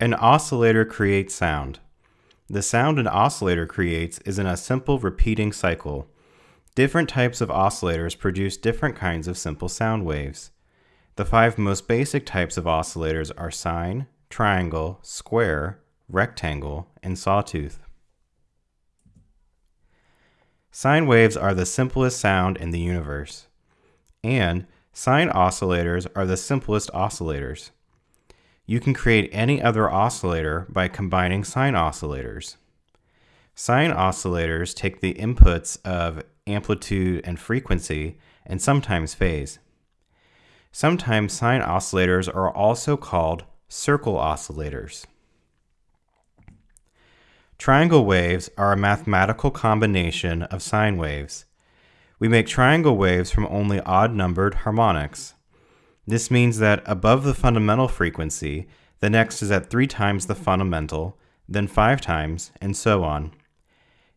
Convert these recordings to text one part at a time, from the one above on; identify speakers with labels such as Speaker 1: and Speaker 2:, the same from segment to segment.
Speaker 1: An oscillator creates sound. The sound an oscillator creates is in a simple repeating cycle. Different types of oscillators produce different kinds of simple sound waves. The five most basic types of oscillators are sine, triangle, square, rectangle, and sawtooth. Sine waves are the simplest sound in the universe. And sine oscillators are the simplest oscillators. You can create any other oscillator by combining sine oscillators. Sine oscillators take the inputs of amplitude and frequency and sometimes phase. Sometimes sine oscillators are also called circle oscillators. Triangle waves are a mathematical combination of sine waves. We make triangle waves from only odd numbered harmonics. This means that above the fundamental frequency, the next is at three times the fundamental, then five times, and so on.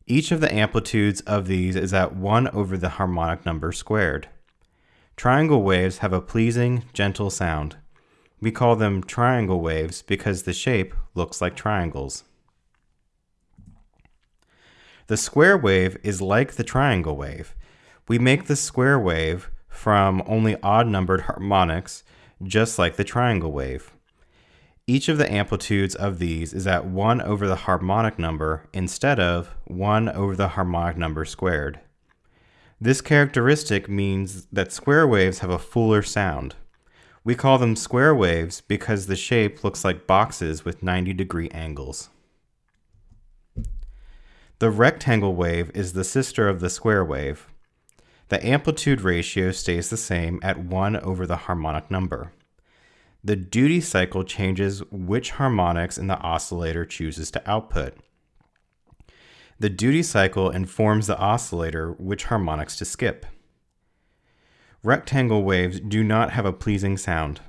Speaker 1: Each of the amplitudes of these is at 1 over the harmonic number squared. Triangle waves have a pleasing, gentle sound. We call them triangle waves because the shape looks like triangles. The square wave is like the triangle wave. We make the square wave from only odd numbered harmonics, just like the triangle wave. Each of the amplitudes of these is at 1 over the harmonic number instead of 1 over the harmonic number squared. This characteristic means that square waves have a fuller sound. We call them square waves because the shape looks like boxes with 90 degree angles. The rectangle wave is the sister of the square wave the amplitude ratio stays the same at 1 over the harmonic number. The duty cycle changes which harmonics in the oscillator chooses to output. The duty cycle informs the oscillator which harmonics to skip. Rectangle waves do not have a pleasing sound.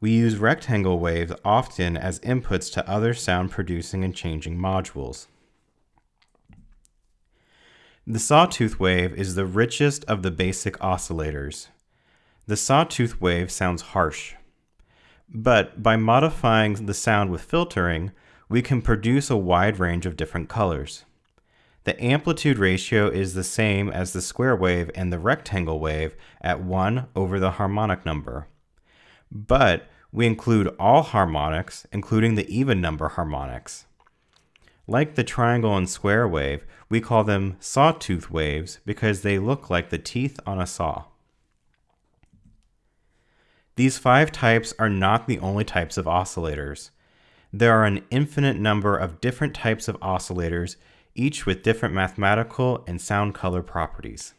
Speaker 1: We use rectangle waves often as inputs to other sound producing and changing modules. The sawtooth wave is the richest of the basic oscillators. The sawtooth wave sounds harsh. But by modifying the sound with filtering, we can produce a wide range of different colors. The amplitude ratio is the same as the square wave and the rectangle wave at 1 over the harmonic number. But we include all harmonics, including the even number harmonics. Like the triangle and square wave, we call them sawtooth waves because they look like the teeth on a saw. These five types are not the only types of oscillators. There are an infinite number of different types of oscillators, each with different mathematical and sound color properties.